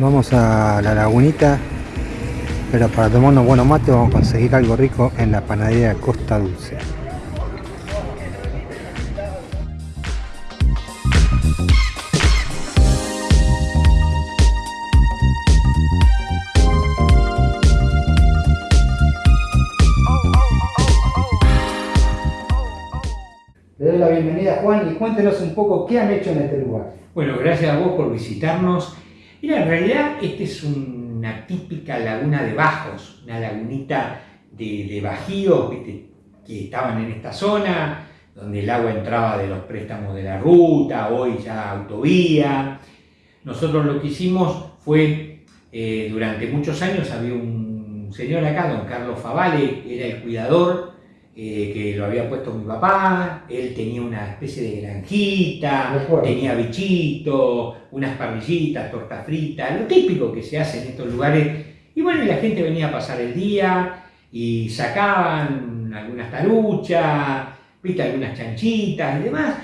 Vamos a la lagunita, pero para tomar unos buenos mates vamos a conseguir algo rico en la panadería Costa Dulce. Le doy la bienvenida Juan y cuéntenos un poco qué han hecho en este lugar. Bueno, gracias a vos por visitarnos. Mira, en realidad esta es una típica laguna de bajos, una lagunita de, bajíos que estaban en esta zona, donde el agua entraba de los préstamos de la ruta, hoy ya autovía. Nosotros lo que hicimos fue, eh, durante muchos años había un señor acá, don Carlos Favale, era el cuidador eh, que lo había puesto mi papá, él tenía una especie de granjita, tenía bichitos, unas parrillitas, torta frita, lo típico que se hace en estos lugares. Y bueno, la gente venía a pasar el día y sacaban algunas taruchas, viste, algunas chanchitas y demás.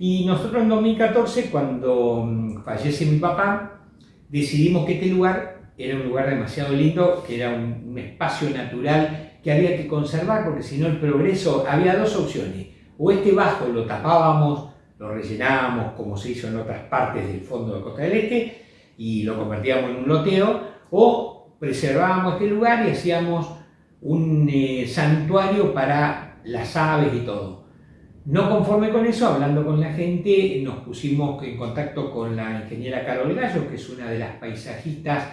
Y nosotros en 2014, cuando mm, fallece mi papá, decidimos que este lugar era un lugar demasiado lindo, que era un, un espacio natural que había que conservar porque si no el progreso, había dos opciones, o este bajo lo tapábamos, lo rellenábamos como se hizo en otras partes del fondo de Costa del Este y lo convertíamos en un loteo, o preservábamos este lugar y hacíamos un eh, santuario para las aves y todo. No conforme con eso, hablando con la gente, nos pusimos en contacto con la ingeniera Carol Gallo, que es una de las paisajistas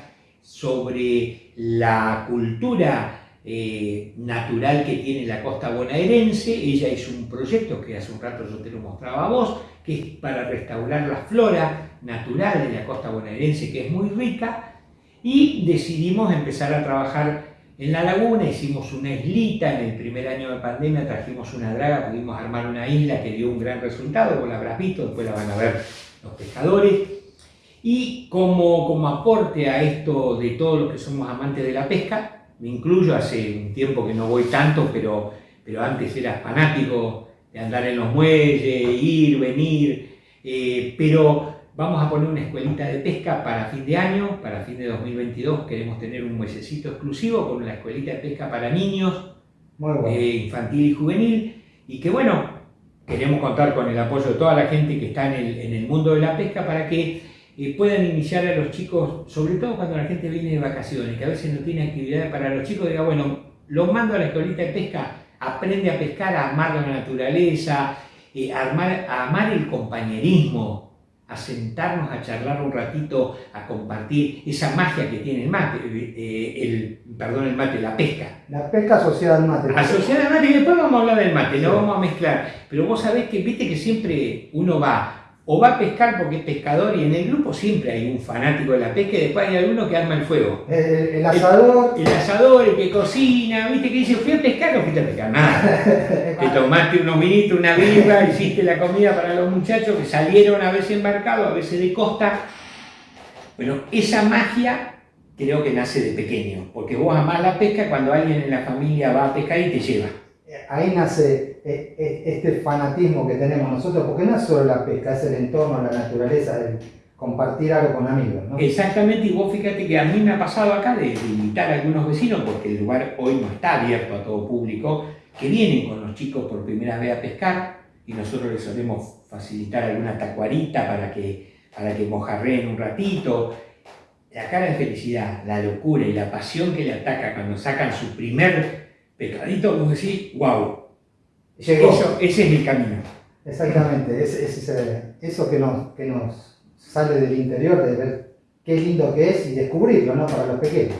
sobre la cultura eh, natural que tiene la costa bonaerense. Ella hizo un proyecto que hace un rato yo te lo mostraba a vos, que es para restaurar la flora natural de la costa bonaerense, que es muy rica, y decidimos empezar a trabajar en la laguna, hicimos una islita, en el primer año de pandemia trajimos una draga, pudimos armar una isla que dio un gran resultado, vos la habrás visto, después la van a ver los pescadores, y como, como aporte a esto de todos los que somos amantes de la pesca, me incluyo, hace un tiempo que no voy tanto, pero, pero antes era fanático de andar en los muelles, ir, venir, eh, pero vamos a poner una escuelita de pesca para fin de año, para fin de 2022 queremos tener un muellecito exclusivo con una escuelita de pesca para niños, eh, infantil y juvenil, y que bueno, queremos contar con el apoyo de toda la gente que está en el, en el mundo de la pesca para que puedan iniciar a los chicos, sobre todo cuando la gente viene de vacaciones, que a veces no tiene actividad para los chicos, diga, bueno, los mando a la escuelita de pesca, aprende a pescar, a amar la naturaleza, eh, a, amar el compañerismo, a sentarnos a charlar un ratito, a compartir esa magia que tiene el mate, eh, el, perdón, el mate, la pesca. La pesca asociada al mate. Asociada al mate, y después vamos a hablar del mate, lo vamos a mezclar. Pero vos sabés que, viste que siempre uno va o va a pescar porque es pescador y en el grupo siempre hay un fanático de la pesca y después hay alguno que arma el fuego. El, asador. El, asador, el que cocina, viste que dice, fui a pescar o fuiste a pescar. Nada. Te tomaste unos minutos, una birra, hiciste la comida para los muchachos que salieron a veces embarcados, a veces de costa. Bueno, esa magia creo que nace de pequeño, porque vos amás la pesca cuando alguien en la familia va a pescar y te lleva. Ahí nace este fanatismo que tenemos nosotros, porque no es solo la pesca, es el entorno, la naturaleza, el compartir algo con amigos. ¿no? Exactamente, y vos fíjate que a mí me ha pasado acá de, invitar a algunos vecinos, porque el lugar hoy no está abierto a todo público, que vienen con los chicos por primera vez a pescar y nosotros les solemos facilitar alguna tacuarita para que, para que mojarreen un ratito. La cara de felicidad, la locura y la pasión que le ataca cuando sacan su primer pescadito, vos decís, wow, eso, ese es el camino. Exactamente, es, eso que nos, que nos sale del interior, de ver qué lindo que es y descubrirlo, ¿no? Para los pequeños.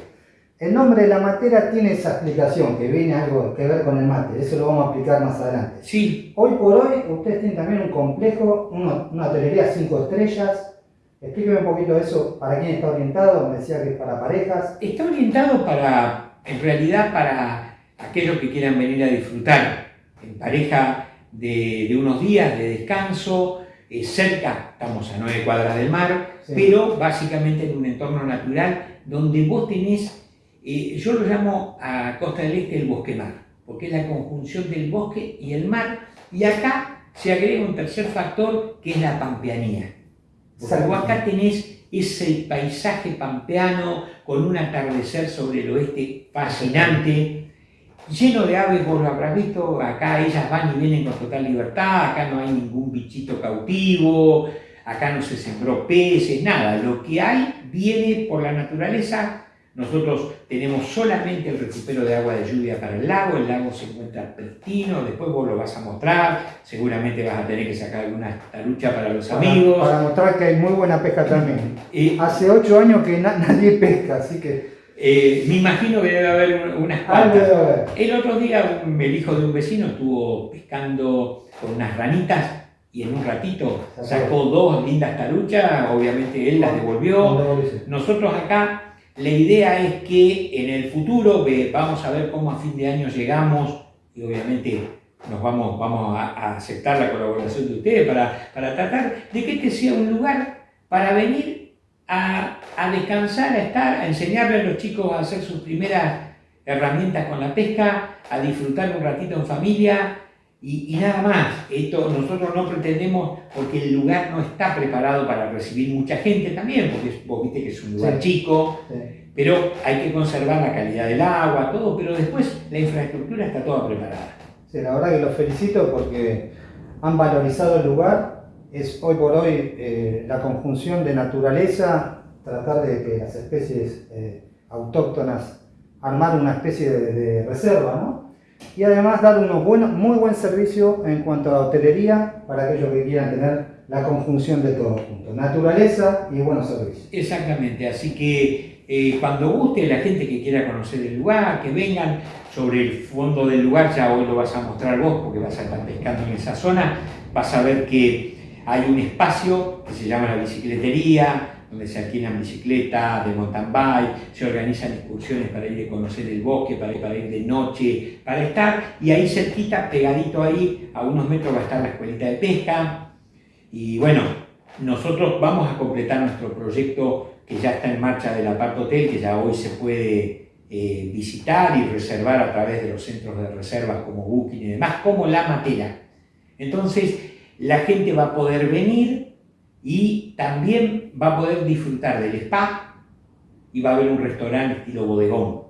El nombre de la materia tiene esa explicación, que viene algo que ver con el mate, eso lo vamos a explicar más adelante. Sí. Hoy por hoy, ustedes tienen también un complejo, una, una hotelería cinco estrellas. Explíqueme un poquito eso, ¿para quién está orientado? Me decía que es para parejas. Está orientado para, en realidad, para aquellos que quieran venir a disfrutar en pareja de, unos días de descanso, eh, cerca, estamos a nueve cuadras del mar, pero básicamente en un entorno natural donde vos tenés, eh, yo lo llamo a Costa del Este el bosque mar, porque es la conjunción del bosque y el mar, y acá se agrega un tercer factor que es la pampeanía. Porque vos acá tenés ese paisaje pampeano con un atardecer sobre el oeste fascinante, lleno de aves, vos lo habrás visto, acá ellas van y vienen con total libertad, acá no hay ningún bichito cautivo, acá no se sembró peces, nada, lo que hay viene por la naturaleza. Nosotros tenemos solamente el recupero de agua de lluvia para el lago, el lago se encuentra pristino, después vos lo vas a mostrar, seguramente vas a tener que sacar alguna talucha para los amigos. Para mostrar que hay muy buena pesca también. Eh, Hace ocho años que nadie pesca, así que... Eh, me imagino que debe haber unas cuantas. El otro día el hijo de un vecino estuvo pescando con unas ranitas y en un ratito sacó dos lindas taruchas, obviamente él las devolvió. Nosotros acá, la idea es que en el futuro vamos a ver cómo a fin de año llegamos y obviamente nos vamos, vamos a, aceptar la colaboración de ustedes para, para tratar de que este sea un lugar para venir a, a, descansar, a estar, a enseñarle a los chicos a hacer sus primeras herramientas con la pesca, a disfrutar un ratito en familia y, nada más. Esto nosotros no pretendemos, porque el lugar no está preparado para recibir mucha gente también, porque vos viste que es un lugar chico, pero hay que conservar la calidad del agua, todo, pero después la infraestructura está toda preparada. Sí, la verdad que los felicito porque han valorizado el lugar. Es hoy por hoy eh, la conjunción de naturaleza, tratar de que las especies eh, autóctonas, armar una especie de, reserva, ¿no? y además dar un muy buen servicio en cuanto a hotelería para aquellos que quieran tener la conjunción de todo junto, naturaleza y buenos servicios. Exactamente, así que eh, cuando guste la gente que quiera conocer el lugar, que vengan sobre el fondo del lugar, ya hoy lo vas a mostrar vos porque vas a estar pescando en esa zona, vas a ver que hay un espacio que se llama la bicicletería, donde se alquilan bicicletas, de mountain bike, se organizan excursiones para ir a conocer el bosque, para ir, para ir de noche, para estar, y ahí cerquita, pegadito ahí, a unos metros va a estar la escuelita de pesca, y bueno, nosotros vamos a completar nuestro proyecto que ya está en marcha del Apart Hotel, que ya hoy se puede eh, visitar y reservar a través de los centros de reservas como Booking y demás, como La Matera. Entonces, la gente va a poder venir y también va a poder disfrutar del spa y va a haber un restaurante estilo bodegón.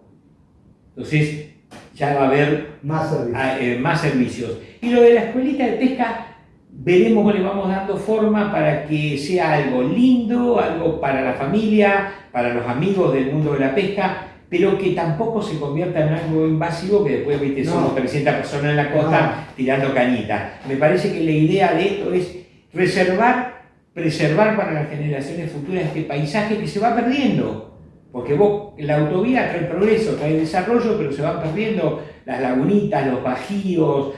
Entonces ya va a haber más servicios. Ah, eh, más servicios. Y lo de la escuelita de pesca, veremos cómo le vamos dando forma para que sea algo lindo, algo para la familia, para los amigos del mundo de la pesca, pero que tampoco se convierta en algo invasivo que después viste, somos 300 personas en la costa tirando cañitas. Me parece que la idea de esto es reservar preservar para las generaciones futuras este paisaje que se va perdiendo. Porque vos, la autovía trae progreso, trae desarrollo, pero se van perdiendo las lagunitas, los bajíos,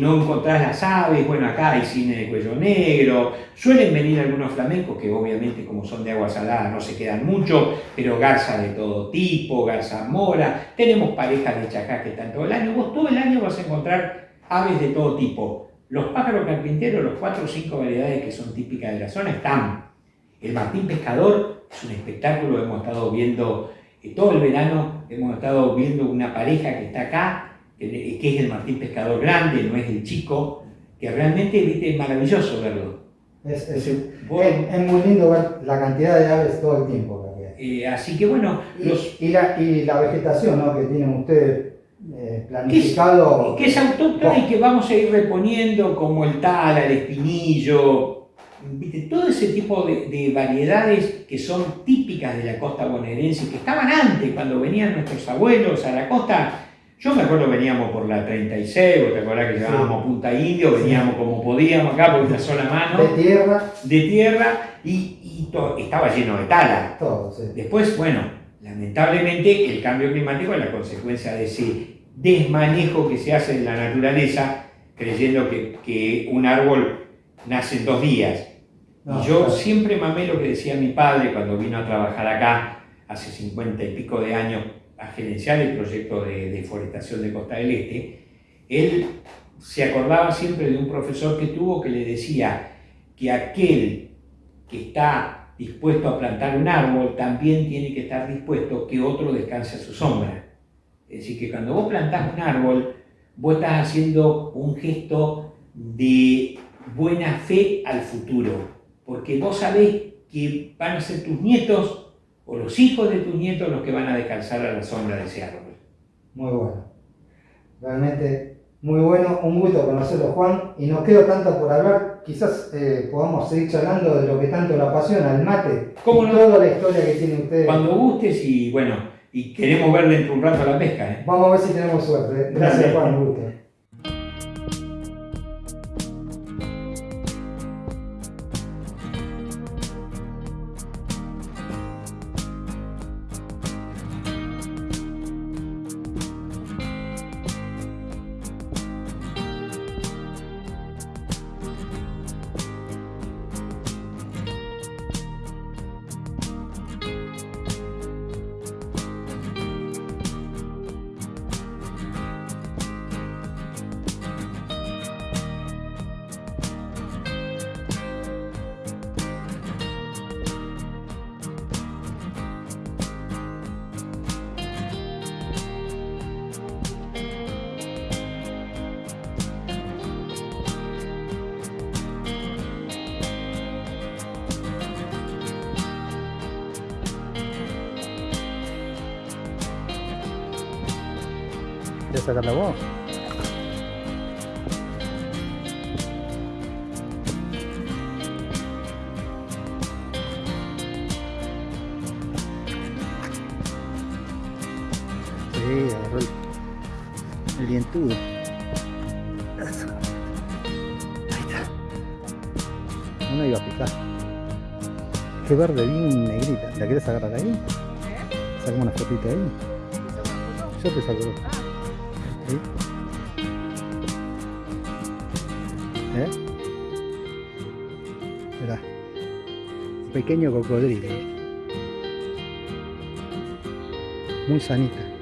no encontrás las aves, bueno, acá hay cine de cuello negro, suelen venir algunos flamencos que obviamente como son de agua salada no se quedan mucho, pero garza de todo tipo, garza mora, tenemos parejas de chacá que están todo el año, vos todo el año vas a encontrar aves de todo tipo, los pájaros carpinteros, los cuatro o cinco variedades que son típicas de la zona, están. El martín pescador es un espectáculo, hemos estado viendo eh, todo el verano, hemos estado viendo una pareja que está acá, que, es el martín pescador grande, no es el chico, que realmente es maravilloso verlo. Es, muy lindo ver la cantidad de aves todo el tiempo. Eh, así que bueno... Y, la, y la vegetación ¿no? que tienen ustedes eh, planificado. Que es, autóctona y que vamos a ir reponiendo como el tala, el espinillo, todo ese tipo de, variedades que son típicas de la costa bonaerense, que estaban antes, cuando venían nuestros abuelos a la costa. Yo me acuerdo veníamos por la 36, ¿te acuerdas que llevábamos Punta Indio? Veníamos como podíamos acá por una sola mano. De tierra. De tierra y, estaba lleno de tala. Después, bueno, lamentablemente el cambio climático es la consecuencia de ese desmanejo que se hace en la naturaleza creyendo que, un árbol nace en dos días. y yo siempre mamé lo que decía mi padre cuando vino a trabajar acá hace 50 y pico de años a gerenciar el proyecto de deforestación de Costa del Este. Él se acordaba siempre de un profesor que tuvo que le decía que aquel que está dispuesto a plantar un árbol también tiene que estar dispuesto que otro descanse a su sombra. Es decir, que cuando vos plantás un árbol, vos estás haciendo un gesto de buena fe al futuro, porque vos sabés que van a ser tus nietos o los hijos de tus nietos los que van a descansar a la sombra de ese árbol. Muy bueno. Realmente muy bueno, un gusto conocerlo Juan y no quedo tanto por hablar, quizás eh, podamos seguir charlando de lo que tanto lo apasiona, el mate, ¿Cómo no? toda la historia que tiene usted. Cuando gustes y bueno, y queremos ver dentro de un rato la pesca. ¿eh? Vamos a ver si tenemos suerte. Gracias. Juan, un gusto. ¿Quieres sacarla vos? Sí, agarró el, el dientudo. Eso. Ahí está. No me iba a picar. Qué verde, bien negrita. ¿La quieres agarrar ahí? Sacamos una fotito ahí. Yo te saco Pequeño cocodrilo. Muy sanita.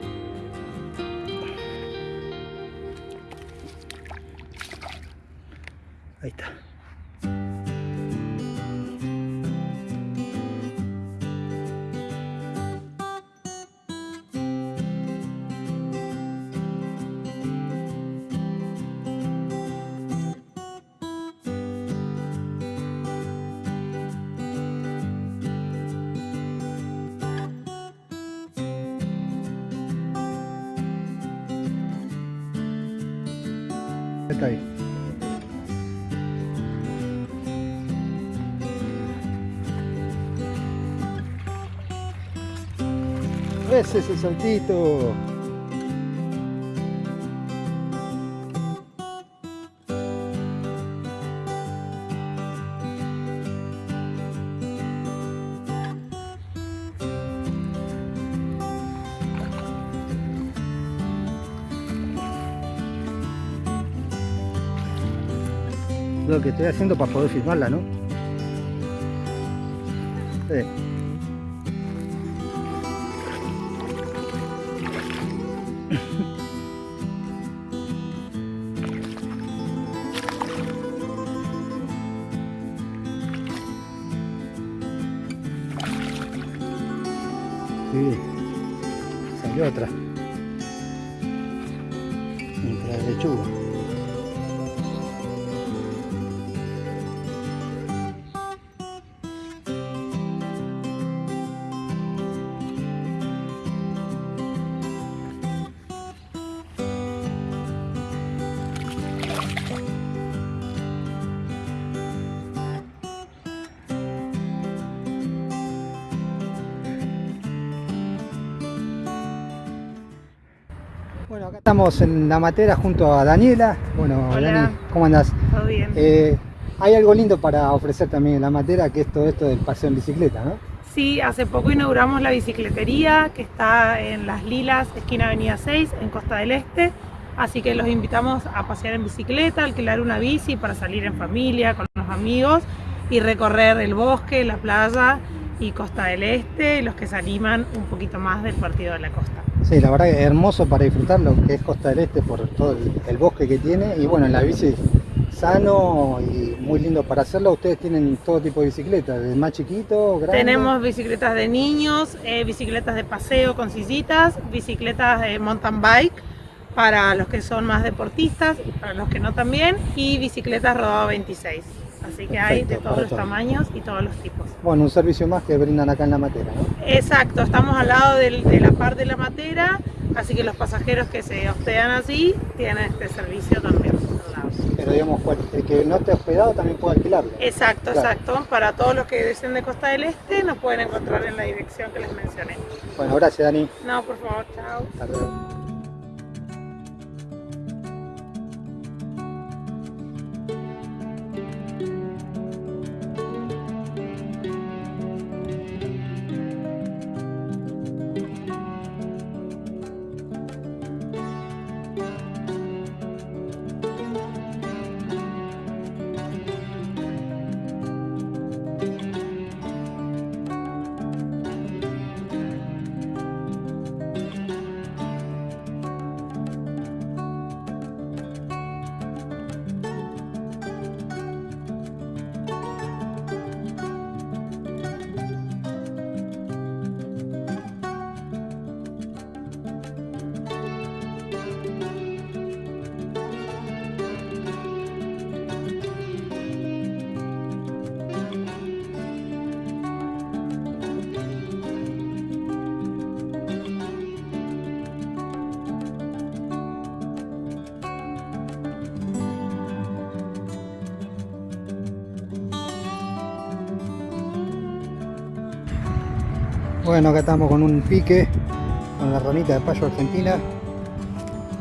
Ese es el saltito. Lo que estoy haciendo para poder filmarla, ¿no? Sí. Sí, Bueno, acá estamos en la matera junto a Daniela. Bueno, Hola. Dani, ¿cómo andás? Todo bien. Eh, hay algo lindo para ofrecer también en la matera, que es todo esto del paseo en bicicleta, ¿no? Sí, hace poco inauguramos la bicicletería que está en Las Lilas, esquina Avenida 6, en Costa del Este. Así que los invitamos a pasear en bicicleta, alquilar una bici para salir en familia, con los amigos y recorrer el bosque, la playa y Costa del Este, los que se animan un poquito más del partido de la costa. Sí, la verdad que es hermoso para disfrutar lo que es Costa del Este por todo el, bosque que tiene y bueno, en la bici sano y muy lindo para hacerlo. Ustedes tienen todo tipo de bicicletas, desde más chiquito, grande. Tenemos bicicletas de niños, eh, bicicletas de paseo con sillitas, bicicletas de mountain bike para los que son más deportistas, para los que no también, y bicicletas rodado 26. Así que hay de todos los todo. tamaños y todos los tipos. Bueno, un servicio más que brindan acá en la matera, ¿no? Exacto, estamos al lado del- de la par de la matera, así que los pasajeros que se hospedan allí tienen este servicio también. Pero digamos, el que no esté hospedado también puede alquilarlo. Exacto, Claro. exacto. Para todos los que deseen de Costa del Este nos pueden encontrar en la dirección que les mencioné. Bueno, gracias Dani. No, por favor, chao. Hasta luego. Bueno, acá estamos con un pique, con la ranita de payo argentina,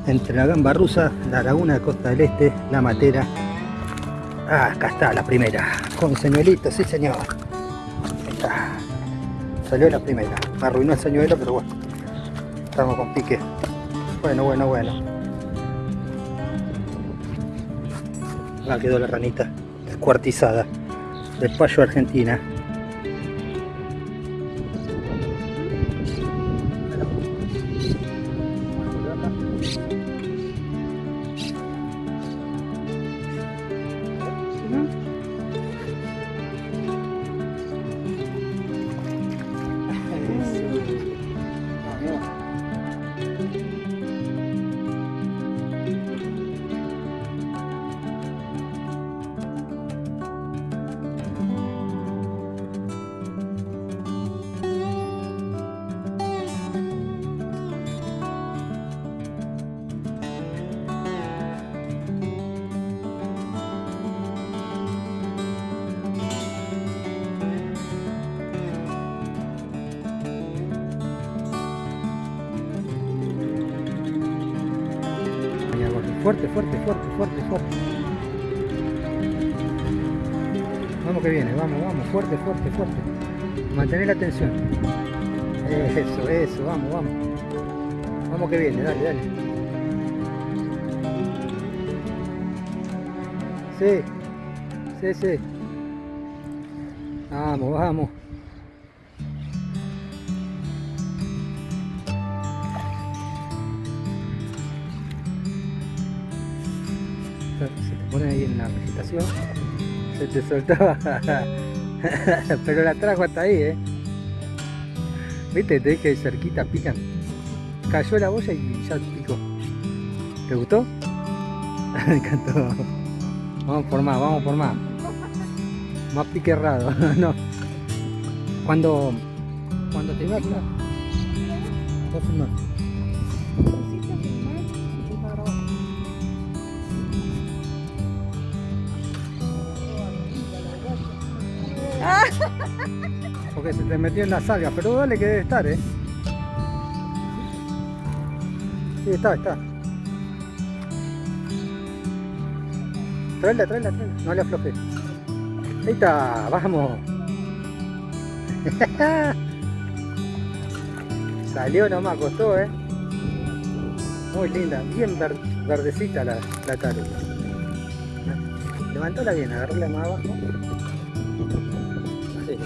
entre la gamba rusa, la laguna de Costa del Este, la matera. Ah, acá está la primera, con señuelito, sí señor. Está. Salió la primera, me arruinó el señuelo, pero bueno, estamos con pique. Bueno, bueno, bueno. Acá quedó la ranita descuartizada de payo argentina. Fuerte, fuerte, fuerte, fuerte, fuerte. Vamos que viene, vamos, vamos, fuerte, fuerte, fuerte. Mantener la tensión. Eso, eso, vamos, vamos. Vamos que viene, dale, dale. Sí, sí, sí. Vamos, vamos. Se te soltaba, pero la trajo hasta ahí, ¿eh? ¿Viste? Te dije cerquita, pican. Cayó la boya y ya picó. ¿Te gustó? Me encantó. Vamos por más, vamos por más. Más pique errado, no. Cuando, cuando te. Vas a Porque se te metió en las algas, pero dale que debe estar, ¿eh? Sí, está, está. Tráela, tráela, tráela. No le aflojes. Ahí está, vamos. Salió nomás, costó, ¿eh? Muy linda, bien ver- verdecita la, la tarde. Levantóla bien, agarrala más abajo. Así,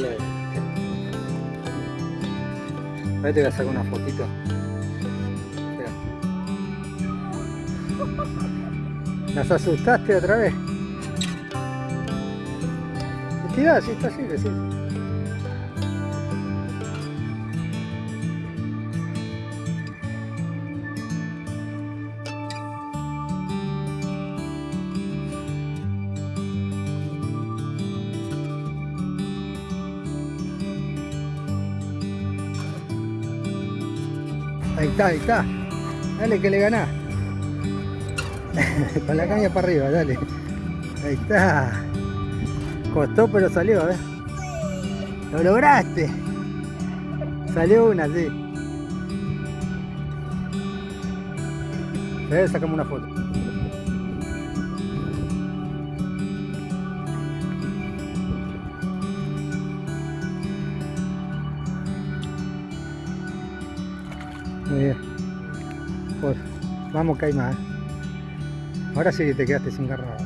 mira. Bien. Ahora te voy a sacar una fotito. ¿Las asustaste otra vez? Tirá, sí, está así, sí. Está, ahí está. Dale que le ganás. Con la caña para arriba, dale. Ahí está. Costó pero salió, ver. Lo lograste. Salió una, sí. Ver, sacamos una foto. Vamos que hay más. Ahora sí que te quedaste sin garra.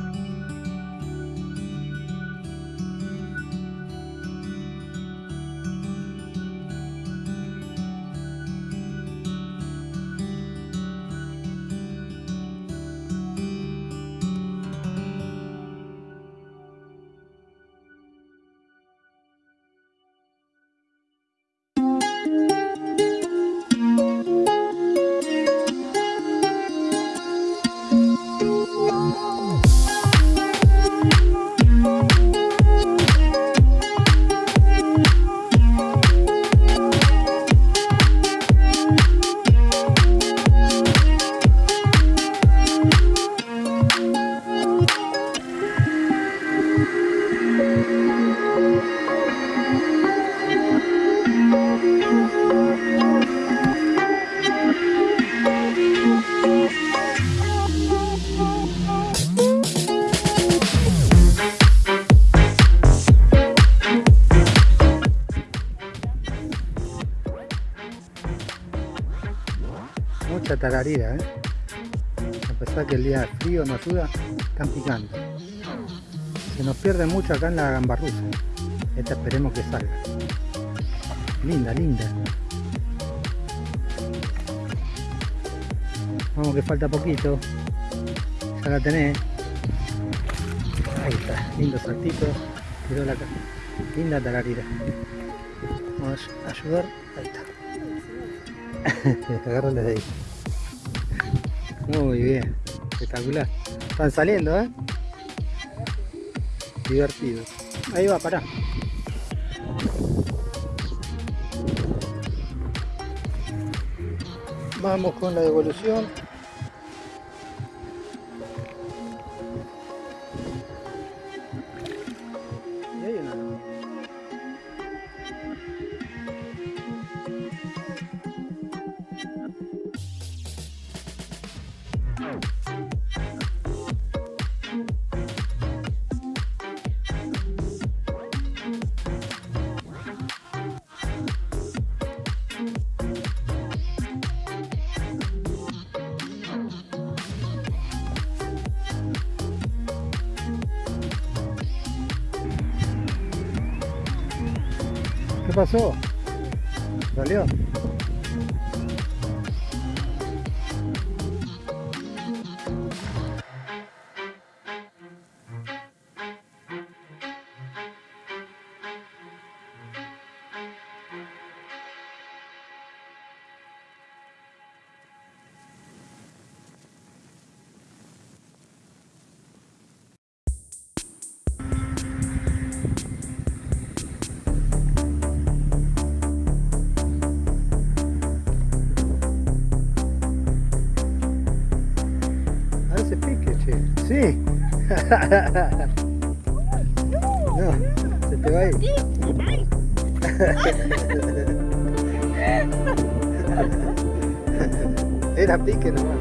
¿Eh? A pesar que el día frío no ayuda, están picando. Se nos pierde mucho acá en la gambarrusa. Esta esperemos que salga. Linda, linda. Vamos que falta poquito. Ya la tenés. Ahí está, lindo saltito. Tiró la Linda tararira. Vamos a ayudar. Ahí está. Agárrale de ahí. Muy bien, espectacular. Están saliendo, ¿eh? Divertido. Ahí va, pará. Vamos con la devolución. ¿Qué No, se te va a. Era pique nomás.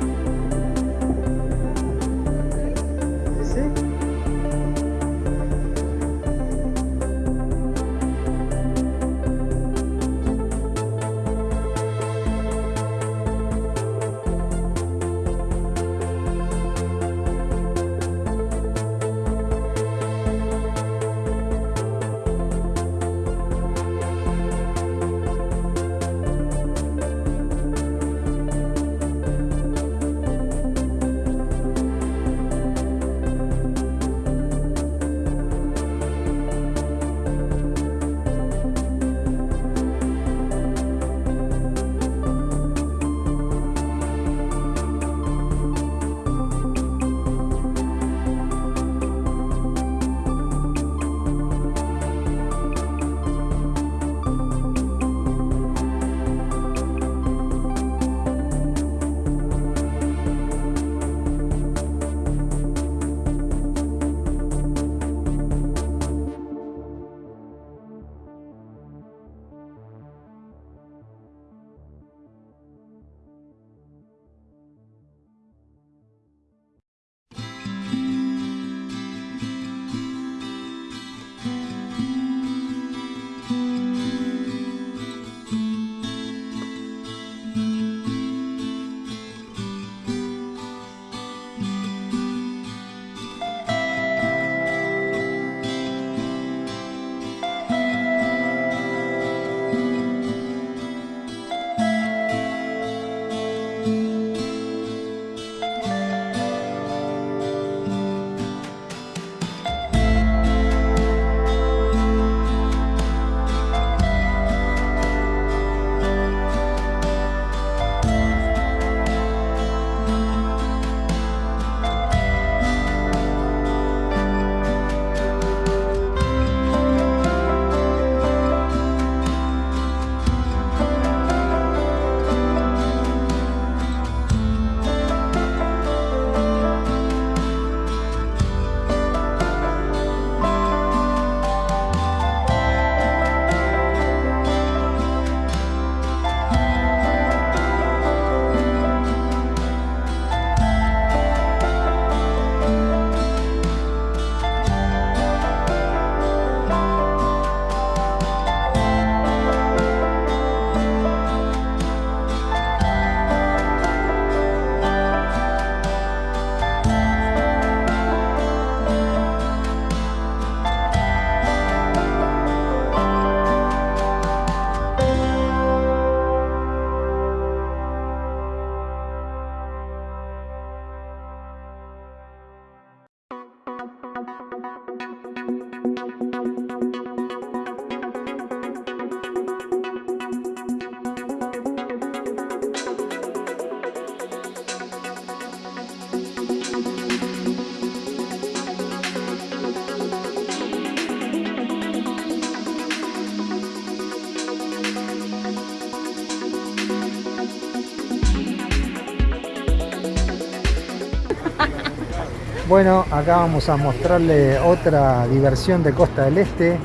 Bueno, acá vamos a mostrarle otra diversión de Costa del Este.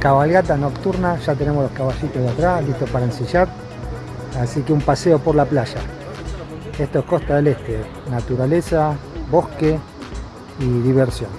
Cabalgata nocturna, ya tenemos los caballitos de atrás listos para ensillar. Así que un paseo por la playa. Esto es Costa del Este, naturaleza, bosque y diversión.